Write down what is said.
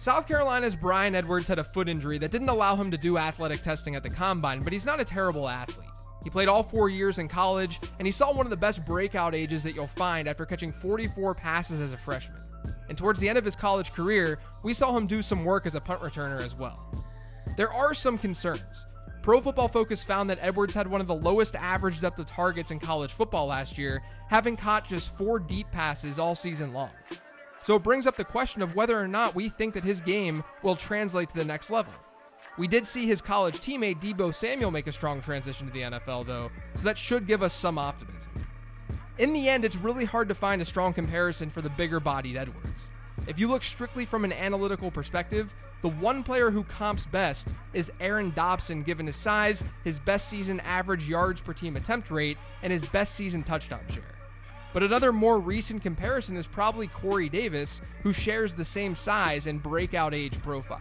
South Carolina's Bryan Edwards had a foot injury that didn't allow him to do athletic testing at the combine, but he's not a terrible athlete. He played all four years in college, and he saw one of the best breakout ages that you'll find after catching 44 passes as a freshman. And towards the end of his college career, we saw him do some work as a punt returner as well. There are some concerns. Pro Football Focus found that Edwards had one of the lowest average depth of targets in college football last year, having caught just four deep passes all season long. So it brings up the question of whether or not we think that his game will translate to the next level. We did see his college teammate Deebo Samuel make a strong transition to the NFL, though, so that should give us some optimism. In the end, it's really hard to find a strong comparison for the bigger bodied Edwards. If you look strictly from an analytical perspective, the one player who comps best is Aaron Dobson, given his size, his best season average yards per team attempt rate, and his best season touchdown share. But another more recent comparison is probably Corey Davis, who shares the same size and breakout age profile.